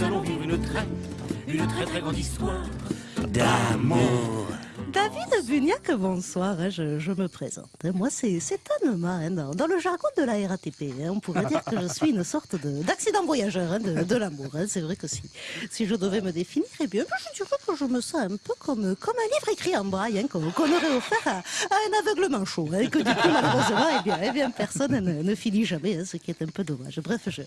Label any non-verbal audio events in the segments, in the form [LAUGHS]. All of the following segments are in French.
nous allons vivre une très, une très très grande histoire d'amour. David Buniac, bonsoir, hein, je, me présente. Moi, c'est Anema, hein, dans, le jargon de la RATP. hein, on pourrait dire que je suis une sorte de- d'accident voyageur hein, de, l'amour. C'est vrai que si, si je devais me définir, eh bien, je dirais que je me sens un peu comme, comme un livre écrit en braille qu'on aurait offert à, un aveuglement chaud. hein, et que du coup, malheureusement, eh bien, eh bien, personne ne, ne finit jamais, ce qui est un peu dommage. Bref, je,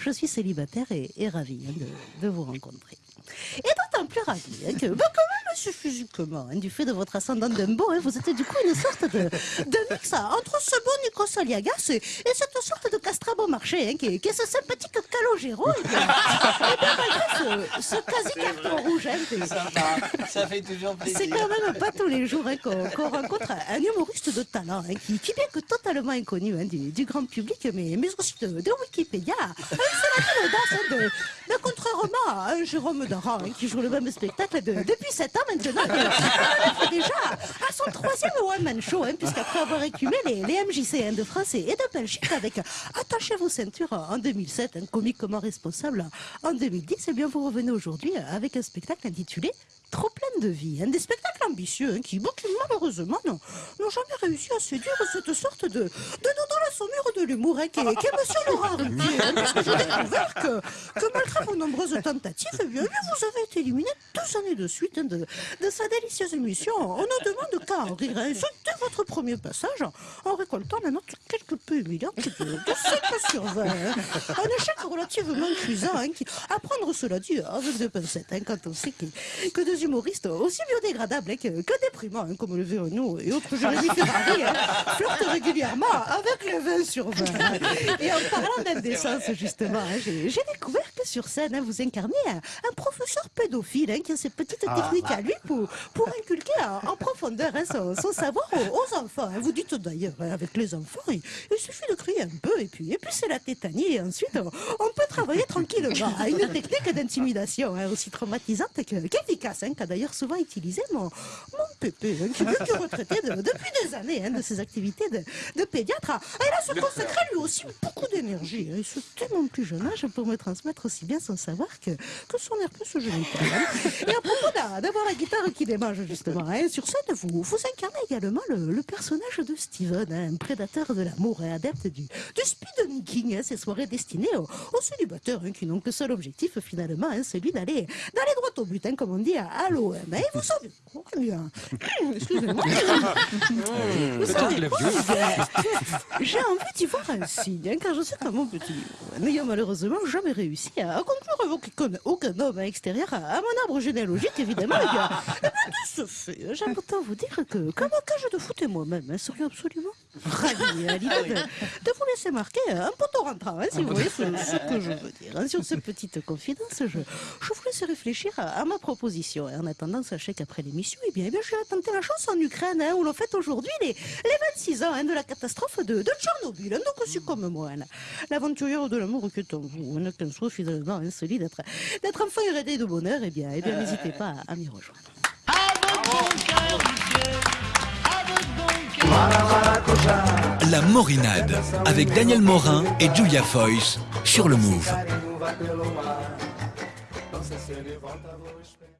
je suis célibataire et, et ravi hein, de, vous rencontrer. Hein, que, bah, quand même, monsieur, physiquement, hein, du fait de votre ascendant Dumbo, hein, vous êtes du coup une sorte de, de mix hein, entre ce bon Nico Aliagas et, et cette sorte de castrabo marché, hein, qui, est- qui est ce sympathique Calogero. Et bien, ce, ce quasi-carton rouge, Sympa, ça fait toujours plaisir. c'est quand même pas tous les jours qu'on rencontre un humoriste de talent, qui, qui bien que totalement inconnu du, du grand public, mais, mais aussi de, de Wikipédia. C'est la de contrairement à un Jérôme Daran, hein, qui joue le même spectacle de- depuis 7 ans maintenant, [LAUGHS] est déjà à son troisième one-man show, hein, puisqu'après avoir écumé les, les MJC hein, de France et de Belgique avec Attachez vos ceintures en 2007, un comiquement responsable en 2010, et bien vous revenez aujourd'hui avec un spectacle intitulé Trop plein de vie, hein, des spectacles ambitieux hein, qui, malheureusement n'ont jamais réussi à séduire cette sorte de, de dans la saumure de l'humour hein, qui est, qui est Monsieur Laurent Ruquier, hein, parce que j'ai découvert que, malgré vos nombreuses tentatives, eh bien, vous avez été éliminé deux années de suite hein, de, sa délicieuse émission. On ne demande qu'à en rire. Votre premier passage en récoltant la note quelque peu humiliante de, de 5 sur 20. hein. Un échec relativement cuisant, hein, qui, à prendre cela dit avec des pincettes, hein, quand on sait que, que des humoristes aussi biodégradables hein, que, déprimants, hein, comme le Véronneau et autres Jérémy Ferrari, hein, flirtent régulièrement avec les 20 sur 20. hein. Et en parlant d'indécence, justement, hein, j'ai découvert que sur scène, hein, vous incarnez un, un professeur pédophile hein, qui a ses petites techniques à lui pour, pour inculquer en, en profondeur hein, son, son savoir aux, aux enfants. Vous dites d'ailleurs, avec les enfants, il, il suffit de crier un peu et puis, et puis c'est la tétanie. Et ensuite, on, on peut travailler [LAUGHS] tranquillement à une technique d'intimidation aussi traumatisante que- qu'efficace, qu'a d'ailleurs souvent utilisé mon, mon pépé, qui, est retraité de- depuis des années de ses activités de, de pédiatre. à- Et là, se consacrer lui aussi beaucoup d'énergie. et ce tellement plus jeune âge pour me transmettre aussi bien son savoir que, que son air plus génital. hein. Et à propos d'a- d'avoir la guitare qui démange, justement, hein, sur scène, vous, vous incarnez également le, le personnage de Steven, hein, un prédateur de l'amour et adepte du, du speed king, hein, ces soirées destinées aux, aux célibataires hein, qui n'ont que seul objectif, finalement, hein, celui d'aller d'aller droit au but, comme on dit à, à l'OM. Et vous savez, bien, excusez-moi, vous savez quoi, j'ai envie d'y voir un signe, car je sais que mon petit n'ayant malheureusement jamais réussi à, à conclure avec aucun, aucun homme extérieur à, mon arbre généalogique, évidemment, eh bien, eh bien, de ce fait, j'aime autant vous dire que, comme un cage de foot et moi-même hein, serions absolument de, de vous laisser marquer un poteau rentrant, hein, si vous voyez ce, ce que je veux dire. hein. Sur cette petite confidence, je, je vous laisse réfléchir à, à ma proposition. Et en attendant, sachez qu'après l'émission, eh bien, eh bien, je vais tenter la chance en Ukraine, hein, où l'on fête aujourd'hui les, les 26 ans hein, de la catastrophe de, de Tchernobyl. hein. donc aussi comme moi, hein, l'aventurière de l'amour qui est en vous, hein, qu'un soit finalement hein, celui d'être d'être enfin hérédé de bonheur, eh bien, eh bien n'hésitez pas à, à m'y rejoindre. La Morinade avec Daniel Morin et Julia Foyce sur le Move.